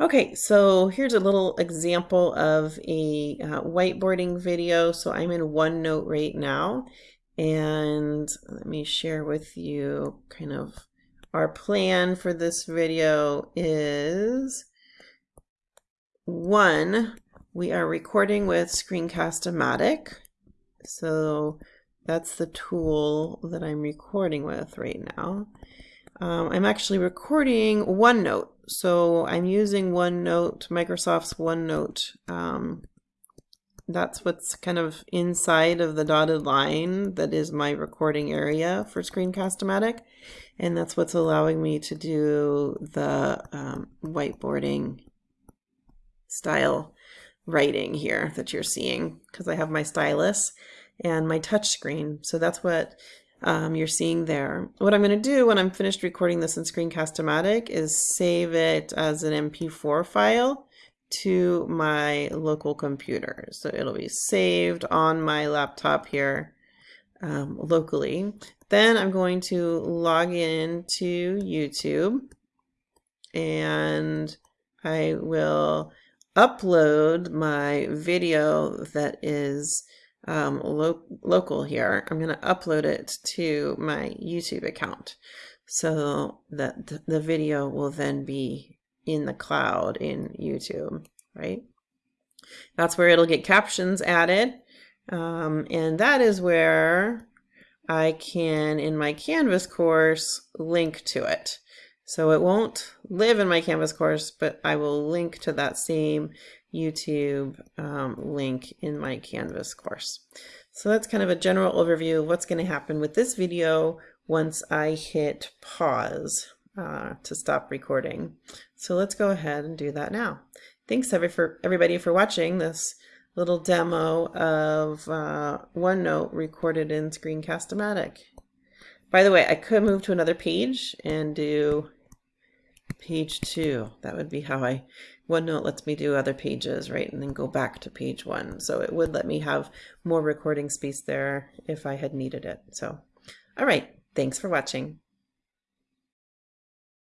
Okay, so here's a little example of a uh, whiteboarding video. So I'm in OneNote right now, and let me share with you kind of our plan for this video is one, we are recording with Screencast-O-Matic. So that's the tool that I'm recording with right now. Um, I'm actually recording OneNote. So I'm using OneNote, Microsoft's OneNote. Um, that's what's kind of inside of the dotted line that is my recording area for Screencast-O-Matic. And that's what's allowing me to do the um, whiteboarding style writing here that you're seeing because I have my stylus and my touch screen. So that's what um, you're seeing there. What I'm going to do when I'm finished recording this in Screencast-O-Matic is save it as an MP4 file to my local computer. So it'll be saved on my laptop here um, locally. Then I'm going to log in to YouTube and I will upload my video that is um, lo local here, I'm going to upload it to my YouTube account so that th the video will then be in the cloud in YouTube, right? That's where it'll get captions added. Um, and that is where I can, in my Canvas course, link to it. So it won't live in my Canvas course, but I will link to that same YouTube um, link in my Canvas course. So that's kind of a general overview of what's going to happen with this video once I hit pause uh, to stop recording. So let's go ahead and do that now. Thanks every for everybody for watching this little demo of uh, OneNote recorded in Screencast-O-Matic. By the way, I could move to another page and do page two. That would be how I OneNote lets me do other pages, right? And then go back to page one. So it would let me have more recording space there if I had needed it. So, all right. Thanks for watching.